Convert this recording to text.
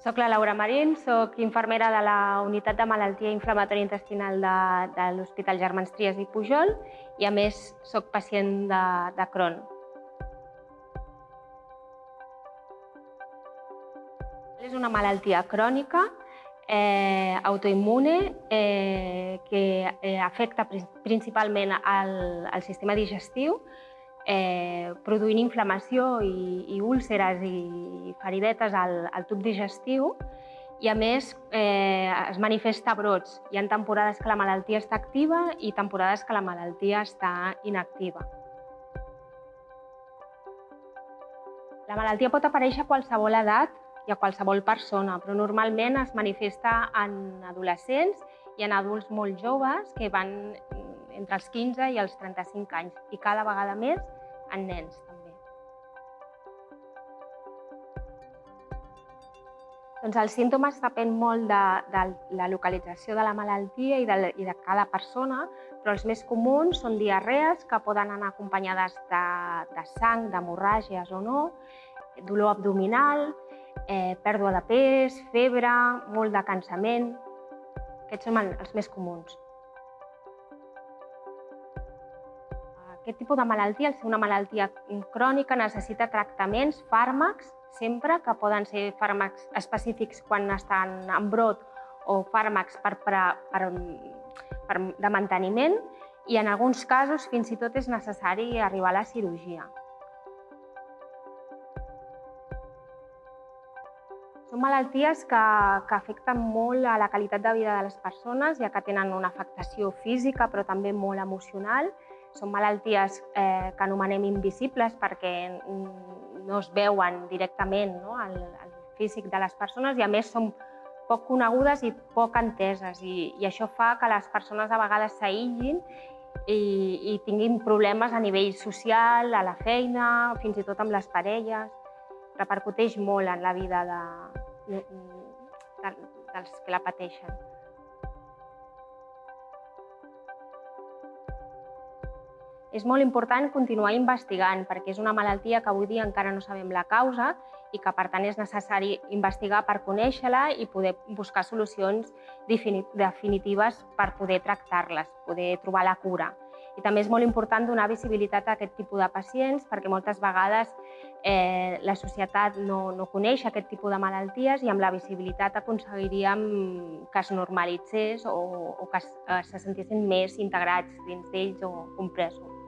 Soc la Laura Marín, soc infermera de la Unitat de Malaltia Inflamatòria Intestinal de, de l'Hospital Germans Trias i Pujol i, a més, soc pacient de, de Crohn. És una malaltia crònica eh, autoimmune eh, que eh, afecta principalment al, al sistema digestiu eh, produint inflamació i, i úlceres i feridetes al, al tub digestiu i, a més, eh, es manifesta brots. Hi ha temporades que la malaltia està activa i temporades que la malaltia està inactiva. La malaltia pot aparèixer a qualsevol edat i a qualsevol persona, però normalment es manifesta en adolescents i en adults molt joves que van entre els 15 i els 35 anys i cada vegada més en nens també. Doncs els símptomes depèn molt de, de la localització de la malaltia i de, i de cada persona, però els més comuns són diarrees que poden anar acompanyades de, de sang, d'hemorràgies o no, dolor abdominal, eh, pèrdua de pes, febre, molt de cansament. Aquests són els més comuns. Aquest tipus de malaltia, al ser una malaltia crònica, necessita tractaments, fàrmacs, sempre, que poden ser fàrmacs específics quan estan en brot o fàrmacs per, per, per, per, de manteniment i en alguns casos fins i tot és necessari arribar a la cirurgia. Són malalties que, que afecten molt a la qualitat de vida de les persones, ja que tenen una afectació física però també molt emocional són malalties eh, que anomenem invisibles perquè no es veuen directament no, al, al físic de les persones i a més són poc conegudes i poc enteses i, i això fa que les persones a vegades s'aïllin i, i tinguin problemes a nivell social, a la feina, fins i tot amb les parelles. Repercuteix molt en la vida de, de, dels que la pateixen. És molt important continuar investigant perquè és una malaltia que avui dia encara no sabem la causa i que per tant és necessari investigar per conèixer-la i poder buscar solucions definitives per poder tractar-les, poder trobar la cura. I també és molt important donar visibilitat a aquest tipus de pacients perquè moltes vegades eh, la societat no, no coneix aquest tipus de malalties i amb la visibilitat aconseguiríem que es normalitzés o, o que es, eh, se sentissin més integrats dins d'ells o compresos.